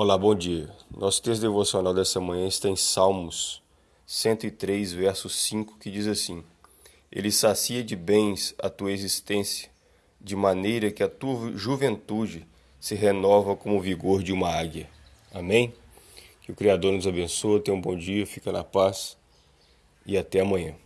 Olá, bom dia. Nosso texto devocional dessa manhã está em Salmos 103, verso 5, que diz assim: Ele sacia de bens a tua existência, de maneira que a tua juventude se renova como o vigor de uma águia. Amém? Que o Criador nos abençoe, tenha um bom dia, fica na paz e até amanhã.